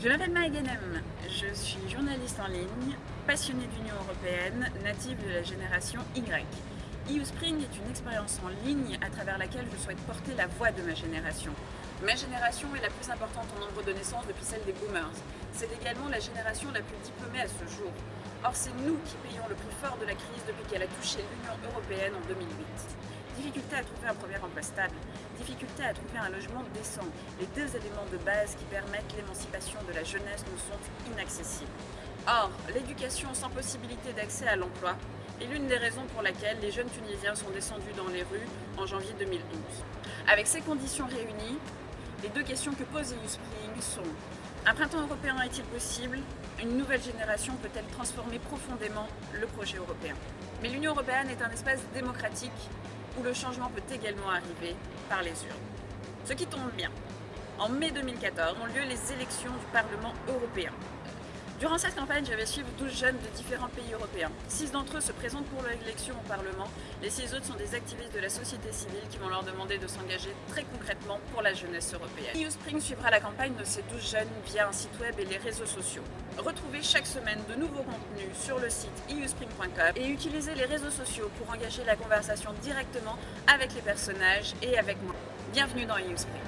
Je m'appelle Maëganem, je suis journaliste en ligne, passionnée d'Union Européenne, native de la génération Y. EU Spring est une expérience en ligne à travers laquelle je souhaite porter la voix de ma génération. Ma génération est la plus importante en nombre de naissances depuis celle des boomers. C'est également la génération la plus diplômée à ce jour. Or, c'est nous qui payons le prix fort de la crise depuis qu'elle a touché l'Union Européenne en 2008. Difficulté à trouver un premier emploi stable, difficulté à trouver un logement décent, les deux éléments de base qui permettent l'émancipation de la jeunesse nous sont inaccessibles. Or, l'éducation sans possibilité d'accès à l'emploi est l'une des raisons pour laquelle les jeunes Tunisiens sont descendus dans les rues en janvier 2012. Avec ces conditions réunies, les deux questions que pose EU Spring sont un printemps européen est-il possible? Une nouvelle génération peut-elle transformer profondément le projet européen? Mais l'Union européenne est un espace démocratique où le changement peut également arriver par les urnes. Ce qui tombe bien, en mai 2014 ont lieu les élections du Parlement européen. Durant cette campagne, je vais suivre 12 jeunes de différents pays européens. Six d'entre eux se présentent pour l'élection au Parlement, les six autres sont des activistes de la société civile qui vont leur demander de s'engager très concrètement pour la jeunesse européenne. EU Spring suivra la campagne de ces 12 jeunes via un site web et les réseaux sociaux. Retrouvez chaque semaine de nouveaux contenus sur le site euspring.com et utilisez les réseaux sociaux pour engager la conversation directement avec les personnages et avec moi. Bienvenue dans EU Spring.